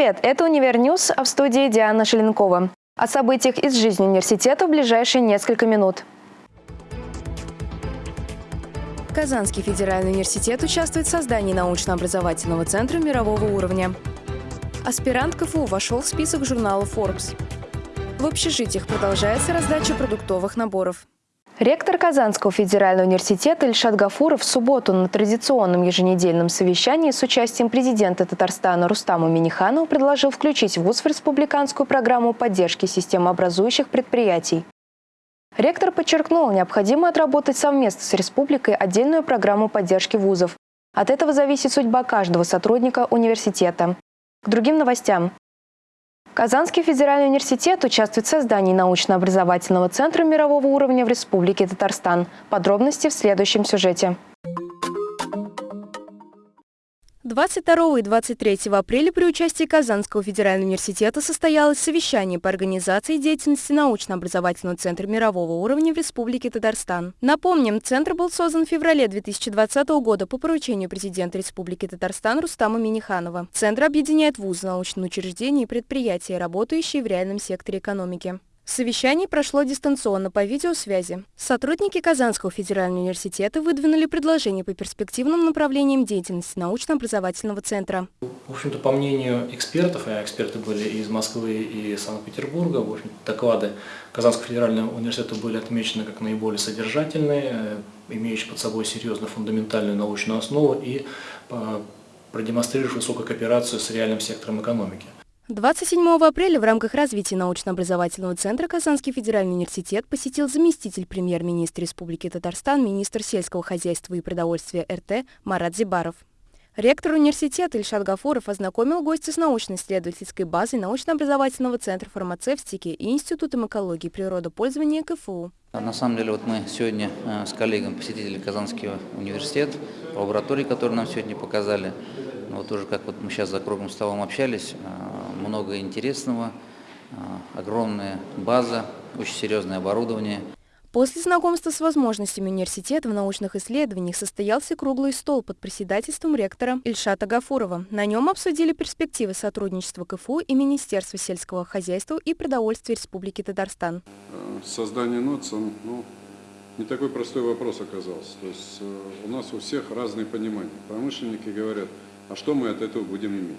Привет! Это «Univer News», а в студии Диана Желенкова. О событиях из жизни университета в ближайшие несколько минут. Казанский федеральный университет участвует в создании научно-образовательного центра мирового уровня. Аспирант КФУ вошел в список журнала Forbes. В общежитиях продолжается раздача продуктовых наборов. Ректор Казанского федерального университета Ильшат Гафуров в субботу на традиционном еженедельном совещании с участием президента Татарстана Рустама Минниханова предложил включить ВУЗ в республиканскую программу поддержки системообразующих предприятий. Ректор подчеркнул, необходимо отработать совместно с республикой отдельную программу поддержки вузов. От этого зависит судьба каждого сотрудника университета. К другим новостям. Казанский федеральный университет участвует в создании научно-образовательного центра мирового уровня в Республике Татарстан. Подробности в следующем сюжете. 22 и 23 апреля при участии Казанского федерального университета состоялось совещание по организации деятельности научно-образовательного центра мирового уровня в Республике Татарстан. Напомним, центр был создан в феврале 2020 года по поручению президента Республики Татарстан Рустама Миниханова. Центр объединяет вузы, научные учреждения и предприятия, работающие в реальном секторе экономики. Совещание прошло дистанционно по видеосвязи. Сотрудники Казанского федерального университета выдвинули предложения по перспективным направлениям деятельности научно-образовательного центра. В общем-то, по мнению экспертов, а эксперты были из Москвы и Санкт-Петербурга, в общем доклады Казанского федерального университета были отмечены как наиболее содержательные, э, имеющие под собой серьезную фундаментальную научную основу и э, продемонстрирующие высокую кооперацию с реальным сектором экономики. 27 апреля в рамках развития научно-образовательного центра Казанский федеральный университет посетил заместитель премьер-министра Республики Татарстан, министр сельского хозяйства и продовольствия РТ Марат Зибаров. Ректор университета Ильшат Гафуров ознакомил гостя с научно-исследовательской базой научно-образовательного центра фармацевтики и Институтом экологии и природопользования КФУ. На самом деле вот мы сегодня э, с коллегами посетили Казанский университет, лаборатории, которые нам сегодня показали. Вот уже как вот мы сейчас за круглым столом общались, э, много интересного, а, огромная база, очень серьезное оборудование. После знакомства с возможностями университета в научных исследованиях состоялся круглый стол под председательством ректора Ильшата Гафурова. На нем обсудили перспективы сотрудничества КФУ и Министерства сельского хозяйства и продовольствия Республики Татарстан. Создание НОЦ, ну, не такой простой вопрос оказался. То есть э, у нас у всех разные понимания. Промышленники говорят, а что мы от этого будем иметь?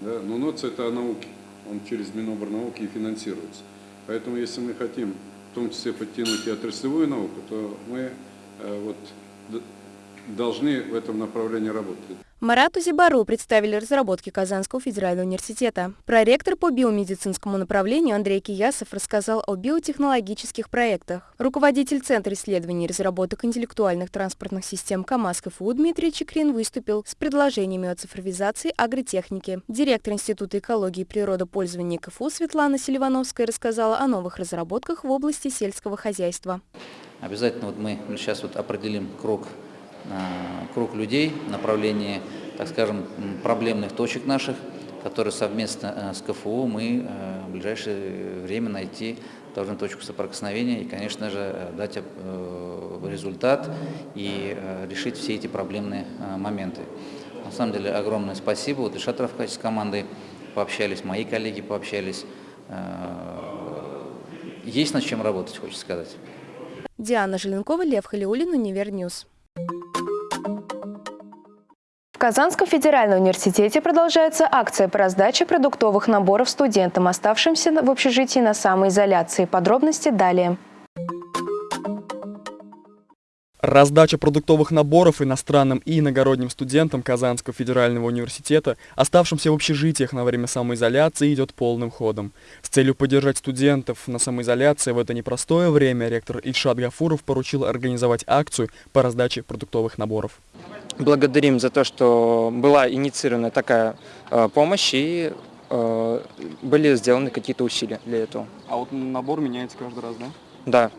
Да? Но НОЦ это о науке, он через Миноборнауки и финансируется. Поэтому если мы хотим в том числе подтянуть и отраслевую науку, то мы э, вот, должны в этом направлении работать. Марату Зибару представили разработки Казанского федерального университета. Проректор по биомедицинскому направлению Андрей Киясов рассказал о биотехнологических проектах. Руководитель Центра исследований и разработок интеллектуальных транспортных систем КАМАЗ КФУ Дмитрий Чекрин выступил с предложениями о цифровизации агротехники. Директор Института экологии и природопользования КФУ Светлана Селивановская рассказала о новых разработках в области сельского хозяйства. Обязательно вот мы сейчас вот определим круг круг людей в направлении, так скажем, проблемных точек наших, которые совместно э, с КФУ мы э, в ближайшее время найти должны точку соприкосновения и, конечно же, дать результат и решить все эти проблемные моменты. На самом деле, огромное спасибо. Вот и Шатров в качестве команды пообщались, мои коллеги пообщались. Есть над чем работать, хочется сказать. Диана Желенкова, Лев Халиулин, Univer News. В Казанском федеральном университете продолжается акция по раздаче продуктовых наборов студентам, оставшимся в общежитии на самоизоляции. Подробности далее. Раздача продуктовых наборов иностранным и иногородним студентам Казанского федерального университета, оставшимся в общежитиях на время самоизоляции, идет полным ходом. С целью поддержать студентов на самоизоляции в это непростое время ректор Ильшат Гафуров поручил организовать акцию по раздаче продуктовых наборов благодарим за то, что была инициирована такая э, помощь и э, были сделаны какие-то усилия для этого. А вот набор меняется каждый раз, да? Да.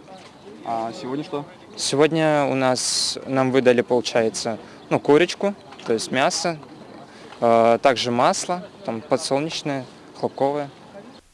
А сегодня что? Сегодня у нас нам выдали, получается, ну, курочку, то есть мясо, э, также масло, там подсолнечное, хлопковое.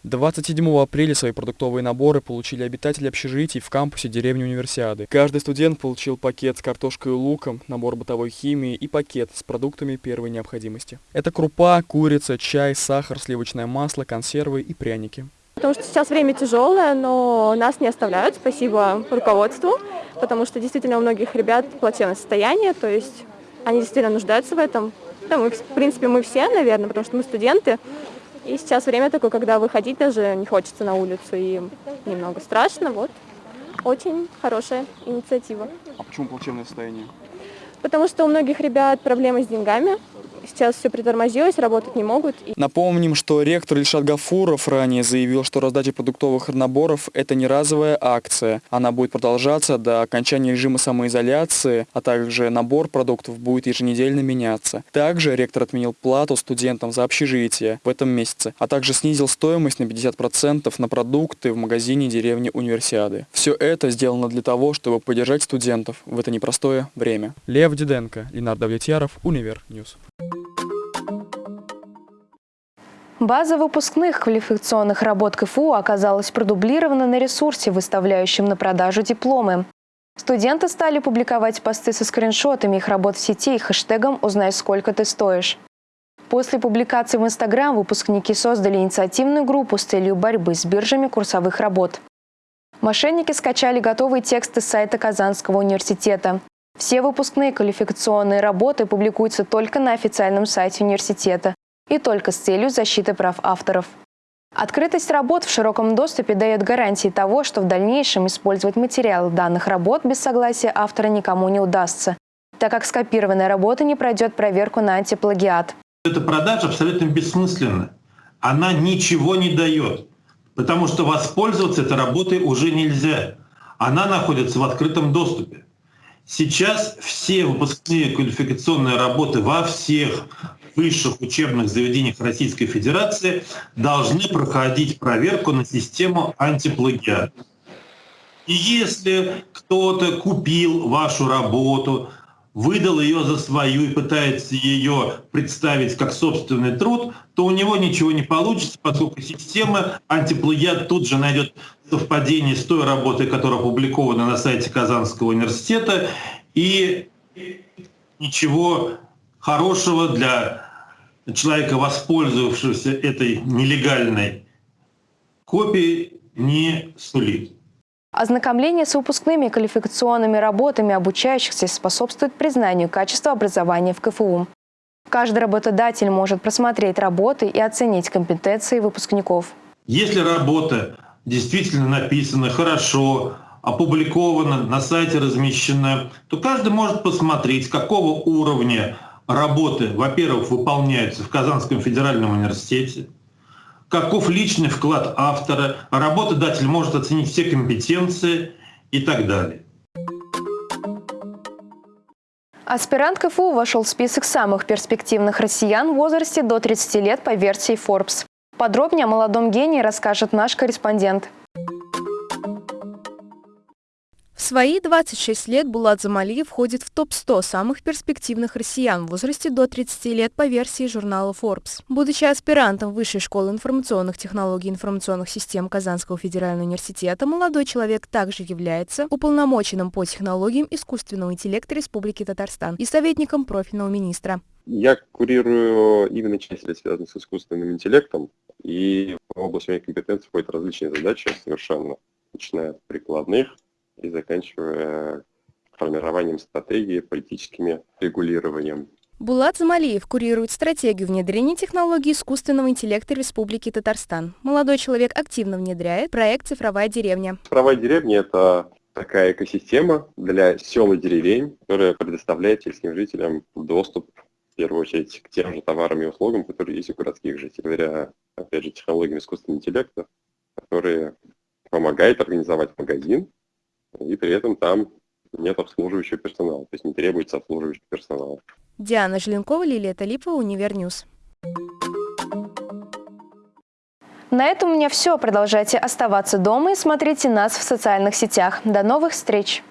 27 апреля свои продуктовые наборы получили обитатели общежитий в кампусе деревни Универсиады. Каждый студент получил пакет с картошкой и луком, набор бытовой химии и пакет с продуктами первой необходимости. Это крупа, курица, чай, сахар, сливочное масло, консервы и пряники. Потому что сейчас время тяжелое, но нас не оставляют, спасибо руководству, потому что действительно у многих ребят плачевное состояние, то есть они действительно нуждаются в этом. Да, мы, в принципе, мы все, наверное, потому что мы студенты. И сейчас время такое, когда выходить даже не хочется на улицу, и немного страшно. Вот. Очень хорошая инициатива. А почему плачевное состояние? Потому что у многих ребят проблемы с деньгами, Сейчас все притормозилось, работать не могут. Напомним, что ректор Ильшат Гафуров ранее заявил, что раздача продуктовых наборов – это не разовая акция. Она будет продолжаться до окончания режима самоизоляции, а также набор продуктов будет еженедельно меняться. Также ректор отменил плату студентам за общежитие в этом месяце, а также снизил стоимость на 50% на продукты в магазине деревни Универсиады. Все это сделано для того, чтобы поддержать студентов в это непростое время. Лев Диденко, Ленар Давлетьяров, Univer News. База выпускных квалификационных работ КФУ оказалась продублирована на ресурсе, выставляющем на продажу дипломы. Студенты стали публиковать посты со скриншотами их работ в сети и хэштегом «Узнай, сколько ты стоишь». После публикации в Инстаграм выпускники создали инициативную группу с целью борьбы с биржами курсовых работ. Мошенники скачали готовые тексты с сайта Казанского университета. Все выпускные квалификационные работы публикуются только на официальном сайте университета и только с целью защиты прав авторов. Открытость работ в широком доступе дает гарантии того, что в дальнейшем использовать материалы данных работ без согласия автора никому не удастся, так как скопированная работа не пройдет проверку на антиплагиат. Эта продажа абсолютно бессмысленна. Она ничего не дает, потому что воспользоваться этой работой уже нельзя. Она находится в открытом доступе. Сейчас все выпускные квалификационные работы во всех высших учебных заведениях Российской Федерации должны проходить проверку на систему антиплагиат. И если кто-то купил вашу работу, выдал ее за свою и пытается ее представить как собственный труд, то у него ничего не получится, поскольку система антиплагиат тут же найдет совпадение с той работой, которая опубликована на сайте Казанского университета, и ничего хорошего для человека, воспользовавшегося этой нелегальной копией, не сулит. Ознакомление с выпускными квалификационными работами обучающихся способствует признанию качества образования в КФУ. Каждый работодатель может просмотреть работы и оценить компетенции выпускников. Если работа действительно написана хорошо, опубликована, на сайте размещена, то каждый может посмотреть, какого уровня работы, во-первых, выполняются в Казанском федеральном университете, каков личный вклад автора, работодатель может оценить все компетенции и так далее. Аспирант КФУ вошел в список самых перспективных россиян в возрасте до 30 лет по версии Forbes. Подробнее о молодом гении расскажет наш корреспондент. Свои 26 лет Булат Замалиев входит в топ-100 самых перспективных россиян в возрасте до 30 лет по версии журнала Forbes. Будучи аспирантом Высшей школы информационных технологий и информационных систем Казанского федерального университета, молодой человек также является уполномоченным по технологиям искусственного интеллекта Республики Татарстан и советником профильного министра. Я курирую именно части, связанные с искусственным интеллектом, и в область моей компетенции входят различные задачи совершенно, начиная от прикладных, и заканчивая формированием стратегии, политическими регулированием. Булат Замалиев курирует стратегию внедрения технологий искусственного интеллекта Республики Татарстан. Молодой человек активно внедряет проект «Цифровая деревня». «Цифровая деревня» — это такая экосистема для сел и деревень, которая предоставляет сельским жителям доступ, в первую очередь, к тем же товарам и услугам, которые есть у городских жителей. Говоря, опять же, технологиями искусственного интеллекта, которые помогают организовать магазин, и при этом там нет обслуживающего персонала, то есть не требуется обслуживающий персонал. Диана Желенкова, Лилия Талипова, Univer News. На этом у меня все. Продолжайте оставаться дома и смотрите нас в социальных сетях. До новых встреч!